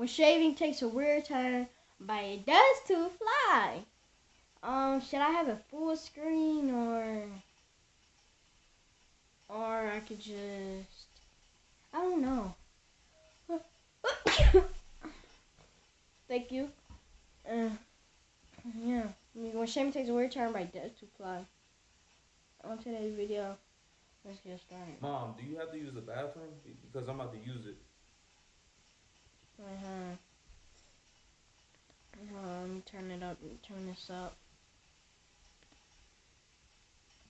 when shaving takes a weird turn, but it does to fly. Um, should I have a full screen or or I could just I don't know. Thank you. Uh, yeah. When shaving takes a weird turn, but it does to fly. On today's video, let's get started. Mom, do you have to use the bathroom? Because I'm about to use it. Uh-huh. Uh, let me turn it up. Turn this up.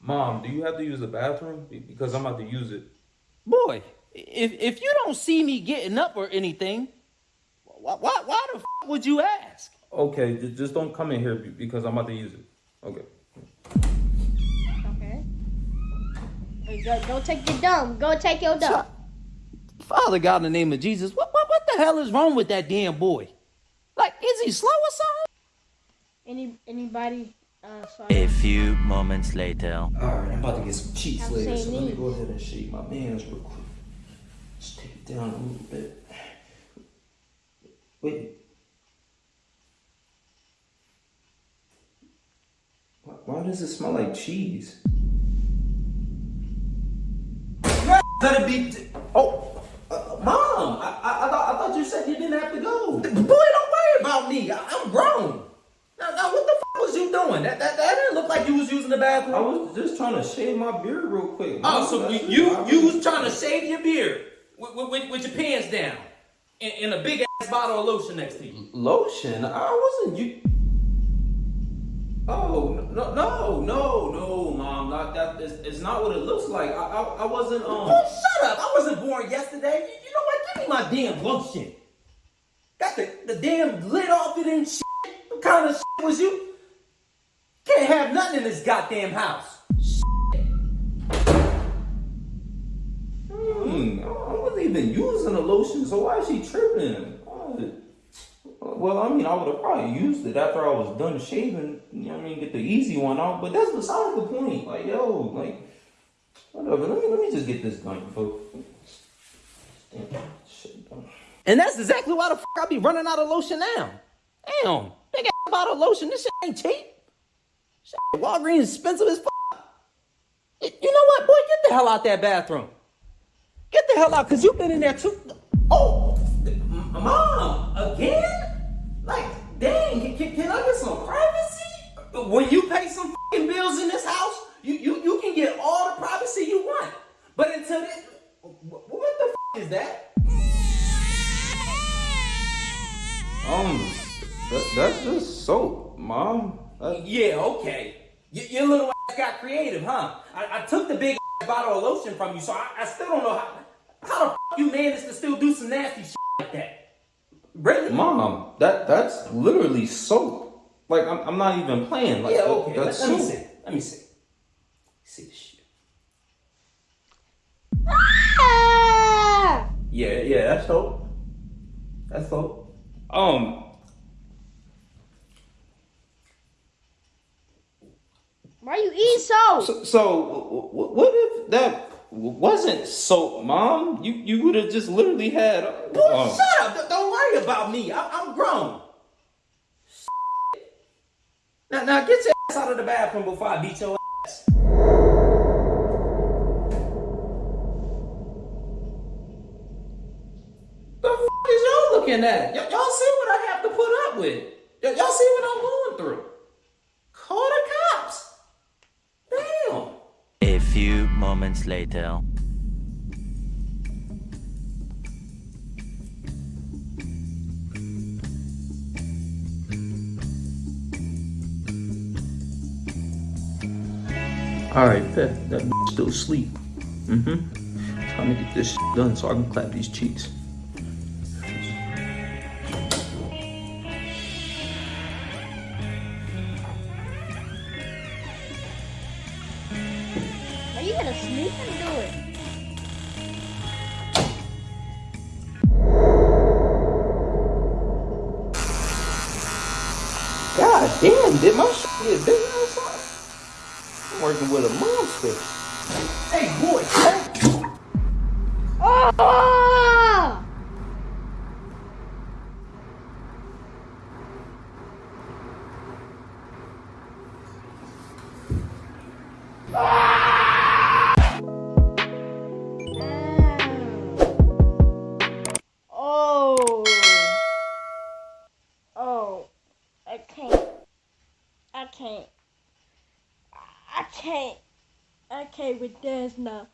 Mom, do you have to use the bathroom? Because I'm about to use it. Boy, if if you don't see me getting up or anything, why why, why the f would you ask? Okay, just don't come in here because I'm about to use it. Okay. Okay. Hey, go, go take your dumb. Go take your dumb. Father God, in the name of Jesus, what, what, what the hell is wrong with that damn boy? Like, is he slow or something? Any anybody? Uh, A few moments later. All right, I'm about to get some cheeks Have later, so let me go ahead and shake my hands real quick. Just take it down a little bit. Wait. Why, why does it smell like cheese? Let it be. Oh, uh, mom, I, I, I, thought, I thought you said you didn't have to go. Boy, don't worry about me. I, I'm grown. Now, now, what the f was you doing? That, that, that didn't look like you was using the bathroom. I was just trying to shave my beard real quick. Oh, so That's you it. I you was trying to shave your beard with, with, with your pants down and, and a big ass bottle of lotion next to you. lotion? I wasn't you. Oh no no no no, mom! Not that. It's, it's not what it looks like. I I, I wasn't um. Oh, shut up! I wasn't born yesterday. You, you know what? Give me my damn lotion. Got the, the damn lid off it and shit. What kind of shit was you? Can't have nothing in this goddamn house. Hmm, I wasn't even using the lotion, so why is she tripping? Well, I mean, I would have probably used it after I was done shaving. You know what I mean? Get the easy one off, But that's beside the point. Like, yo, like, whatever. Let me let me just get this done, folks. Damn, shit done. And that's exactly why the fuck I be running out of lotion now. Damn, big ass bottle of lotion. This shit ain't cheap. Shit, Walgreens expensive as fuck. You know what, boy? Get the hell out that bathroom. Get the hell out, cause you've been in there too. Oh, mom, again? Like, dang, can, can, can I get some privacy? When you pay some mom. That, Yeah, okay. Y- your little ass got creative, huh? I, I took the big ass bottle of lotion from you, so I, I still don't know how how the f- you managed to still do some nasty shit like that. Really? mom, that that's literally soap. Like, I'm, I'm not even playing. Like, yeah, okay. Let, that's let me soap. see. Let me see. See this shit. Ah! Yeah, yeah, that's dope. That's dope. Um, Why you eat so? So, so what if that wasn't soap, mom? You you would have just literally had. Boy, um, shut up. Don't- worry about me. I, I'm grown. Now, now get your ass out of the bathroom before I beat your ass. The fuck is y'all looking at? Y'all see what I have to put up with? Y'all see what I'm going through? Call the cops. Damn. A few moments later. All right, bet that b- still asleep. Mm-hmm. Time to get this done so I can clap these cheeks. Are you gonna sneak and do it? God damn, did my shit get big or something? I'm working with a monster. Hey, boy. Oh! Can't. I can't. I can't with this now.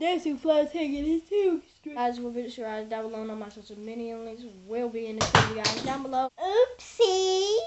Too far taking it too. Guys, will be sure down below on my social media links will be in the video guys down below. Oopsie.